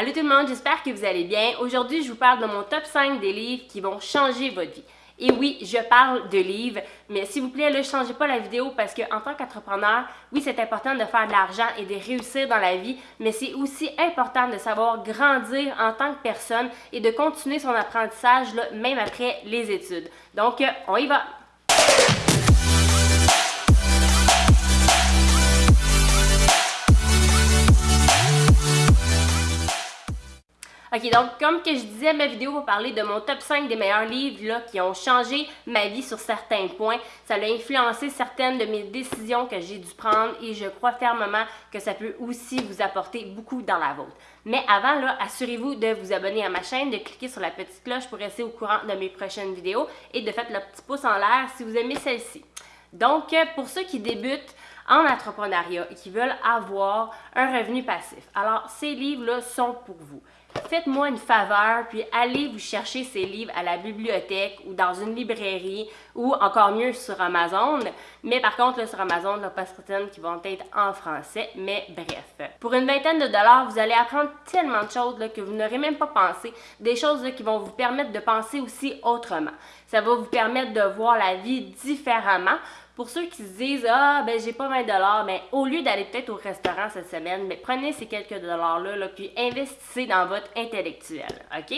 Allô tout le monde, j'espère que vous allez bien. Aujourd'hui, je vous parle de mon top 5 des livres qui vont changer votre vie. Et oui, je parle de livres, mais s'il vous plaît, ne changez pas la vidéo parce que en tant qu'entrepreneur, oui, c'est important de faire de l'argent et de réussir dans la vie, mais c'est aussi important de savoir grandir en tant que personne et de continuer son apprentissage même après les études. Donc, on y va! Ok, donc comme que je disais, ma vidéo va parler de mon top 5 des meilleurs livres là, qui ont changé ma vie sur certains points. Ça a influencé certaines de mes décisions que j'ai dû prendre et je crois fermement que ça peut aussi vous apporter beaucoup dans la vôtre. Mais avant, là, assurez-vous de vous abonner à ma chaîne, de cliquer sur la petite cloche pour rester au courant de mes prochaines vidéos et de faire le petit pouce en l'air si vous aimez celle-ci. Donc, pour ceux qui débutent, en entrepreneuriat et qui veulent avoir un revenu passif. Alors, ces livres-là sont pour vous faites-moi une faveur, puis allez vous chercher ces livres à la bibliothèque ou dans une librairie ou encore mieux sur Amazon. Mais par contre, là, sur Amazon, il n'y a pas certaines qui vont être en français, mais bref. Pour une vingtaine de dollars, vous allez apprendre tellement de choses là, que vous n'aurez même pas pensé, des choses qui vont vous permettre de penser aussi autrement. Ça va vous permettre de voir la vie différemment. Pour ceux qui se disent Ah, ben j'ai pas 20 dollars, mais au lieu d'aller peut-être au restaurant cette semaine, mais prenez ces quelques dollars-là, là, puis investissez dans votre intellectuel. OK?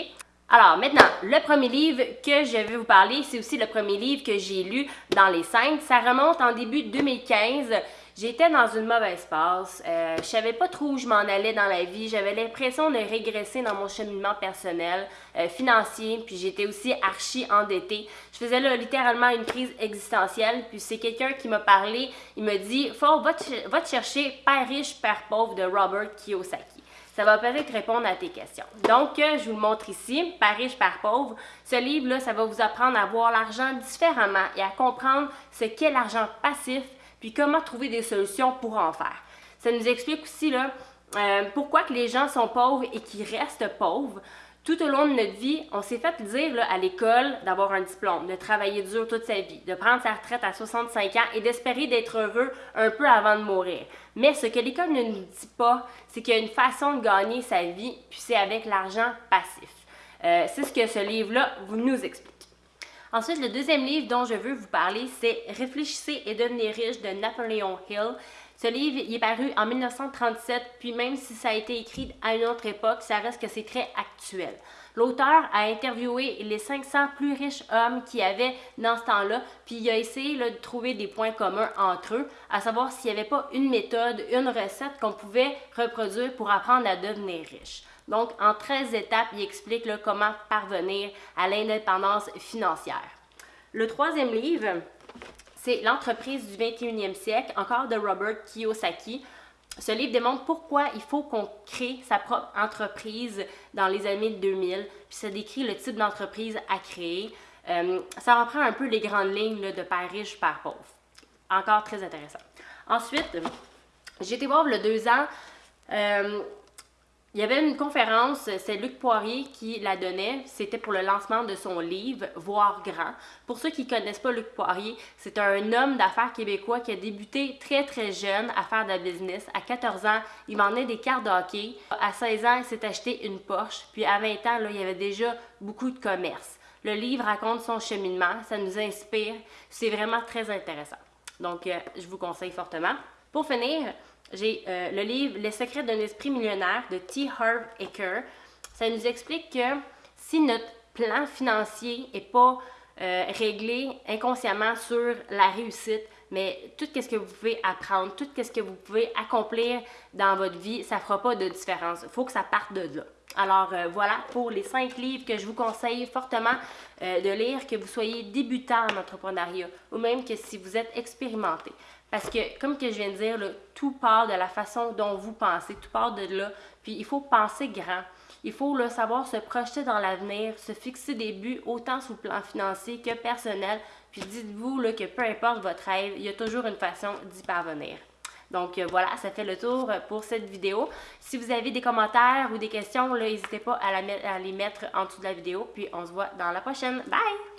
Alors maintenant, le premier livre que je vais vous parler, c'est aussi le premier livre que j'ai lu dans les cinq. Ça remonte en début 2015. J'étais dans une mauvaise passe. Euh, je savais pas trop où je m'en allais dans la vie. J'avais l'impression de régresser dans mon cheminement personnel, euh, financier, puis j'étais aussi archi endettée. Je faisais là littéralement une crise existentielle, puis c'est quelqu'un qui m'a parlé. Il me dit Faut, va te, va te chercher Père riche, Père pauvre de Robert Kiyosaki. Ça va peut-être répondre à tes questions. Donc, euh, je vous le montre ici, Par riche, par pauvre. Ce livre-là, ça va vous apprendre à voir l'argent différemment et à comprendre ce qu'est l'argent passif puis comment trouver des solutions pour en faire. Ça nous explique aussi euh, pourquoi les gens sont pauvres et qui restent pauvres. Tout au long de notre vie, on s'est fait dire là, à l'école d'avoir un diplôme, de travailler dur toute sa vie, de prendre sa retraite à 65 ans et d'espérer d'être heureux un peu avant de mourir. Mais ce que l'école ne nous dit pas, c'est qu'il y a une façon de gagner sa vie, puis c'est avec l'argent passif. Euh, c'est ce que ce livre-là nous explique. Ensuite, le deuxième livre dont je veux vous parler, c'est Réfléchissez et devenez riche de Napoleon Hill. Ce livre il est paru en 1937, puis même si ça a été écrit à une autre époque, ça reste que c'est très actuel. L'auteur a interviewé les 500 plus riches hommes qui avaient dans ce temps-là, puis il a essayé de trouver des points communs entre eux, à savoir s'il n'y avait pas une méthode, une recette qu'on pouvait reproduire pour apprendre à devenir riche. Donc, en 13 étapes, il explique comment parvenir à l'indépendance financière. Le troisième livre, c'est L'entreprise du 21e siècle, encore de Robert Kiyosaki. Ce livre démontre pourquoi il faut qu'on crée sa propre entreprise dans les années 2000, puis ça décrit le type d'entreprise à créer. Euh, ça reprend un peu les grandes lignes de père riche, père pauvre. Encore très intéressant. Ensuite, j'ai été voir le deux ans euh, il y avait une conférence, c'est Luc Poirier qui la donnait. C'était pour le lancement de son livre Voir grand. Pour ceux qui ne connaissent pas Luc Poirier, c'est un homme d'affaires québécois qui a débuté très très jeune à faire de la business. À 14 ans, il vendait des cartes de hockey. À 16 ans, il s'est acheté une Porsche. Puis à 20 ans, il y avait déjà beaucoup de commerce. Le livre raconte son cheminement, ça nous inspire. C'est vraiment très intéressant. Donc, euh, je vous conseille fortement. Pour finir, j'ai euh, le livre Les secrets d'un esprit millionnaire de T. Harv Eker. Ça nous explique que si notre plan financier n'est pas euh, réglé inconsciemment sur la réussite, mais tout ce que vous pouvez apprendre, tout ce que vous pouvez accomplir dans votre vie, ça ne fera pas de différence. Il faut que ça parte de là. Alors euh, voilà pour les cinq livres que je vous conseille fortement de lire, que vous soyez débutant en entrepreneuriat ou même que si vous êtes expérimenté. Parce que, comme que je viens de dire, tout part de la façon dont vous pensez, tout part de là. Puis il faut penser grand. Il faut là, savoir se projeter dans l'avenir, se fixer des buts autant sur le plan financier que personnel. Puis dites-vous que peu importe votre rêve, il y a toujours une façon d'y parvenir. Donc euh, voilà, ça fait le tour pour cette vidéo. Si vous avez des commentaires ou des questions, n'hésitez pas à, à les mettre en dessous de la vidéo. Puis on se voit dans la prochaine. Bye!